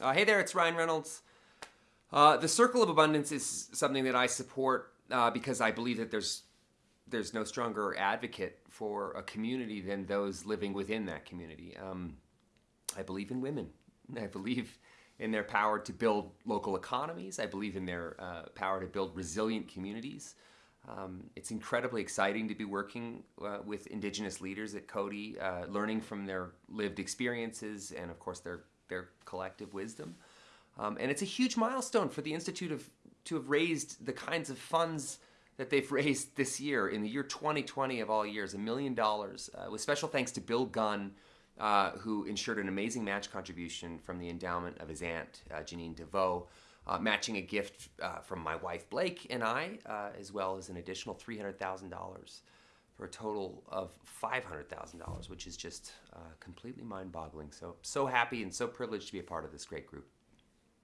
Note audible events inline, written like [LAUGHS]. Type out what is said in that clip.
Uh, hey there, it's Ryan Reynolds. Uh, the Circle of Abundance is something that I support uh, because I believe that there's there's no stronger advocate for a community than those living within that community. Um, I believe in women. [LAUGHS] I believe in their power to build local economies. I believe in their uh, power to build resilient communities. Um, it's incredibly exciting to be working uh, with Indigenous leaders at Coady, uh, learning from their lived experiences and, of course, their their collective wisdom. Um, and it's a huge milestone for the Institute of to have raised the kinds of funds that they've [LAUGHS] raised this year in the year 2020 of all years, a million dollars, uh, with special thanks to Bill Gunn, uh, who ensured an amazing match contribution from the endowment of his aunt, uh, Janine DeVoe, uh, matching a gift uh, from my wife Blake and I, uh, as well as an additional $300,000 for a total of $500,000, which is just uh, completely mind boggling. So, so happy and so privileged to be a part of this great group.